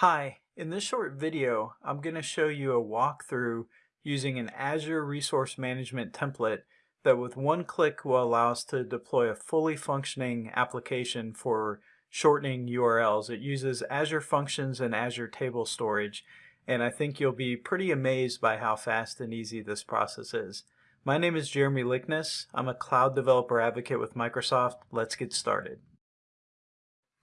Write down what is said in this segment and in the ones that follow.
Hi, in this short video, I'm going to show you a walkthrough using an Azure Resource Management template that with one click will allow us to deploy a fully functioning application for shortening URLs. It uses Azure Functions and Azure Table Storage, and I think you'll be pretty amazed by how fast and easy this process is. My name is Jeremy Likness. I'm a cloud developer advocate with Microsoft. Let's get started.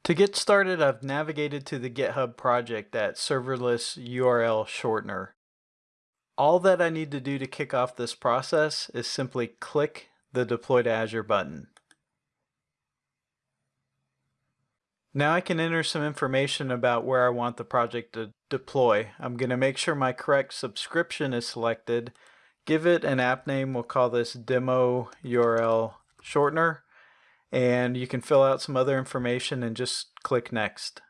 To get started, I've navigated to the GitHub project at serverless URL shortener. All that I need to do to kick off this process is simply click the Deploy to Azure button. Now I can enter some information about where I want the project to deploy. I'm going to make sure my correct subscription is selected. Give it an app name. We'll call this Demo URL Shortener and you can fill out some other information and just click next.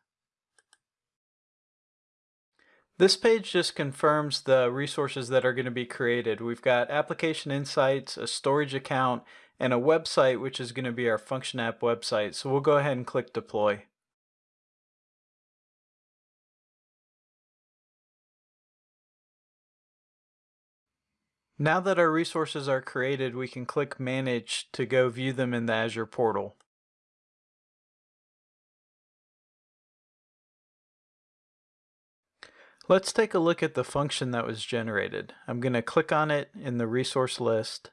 This page just confirms the resources that are going to be created. We've got application insights, a storage account, and a website which is going to be our function app website. So we'll go ahead and click deploy. Now that our resources are created, we can click Manage to go view them in the Azure portal. Let's take a look at the function that was generated. I'm going to click on it in the resource list.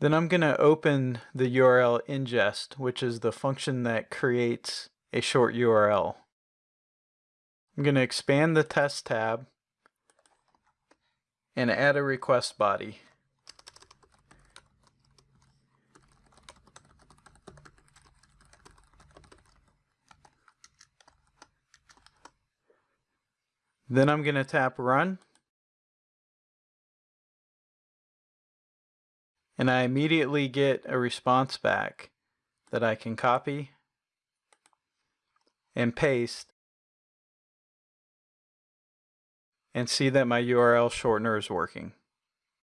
Then I'm going to open the URL ingest, which is the function that creates a short URL. I'm going to expand the test tab and add a request body. Then I'm going to tap run. And I immediately get a response back that I can copy and paste and see that my URL shortener is working.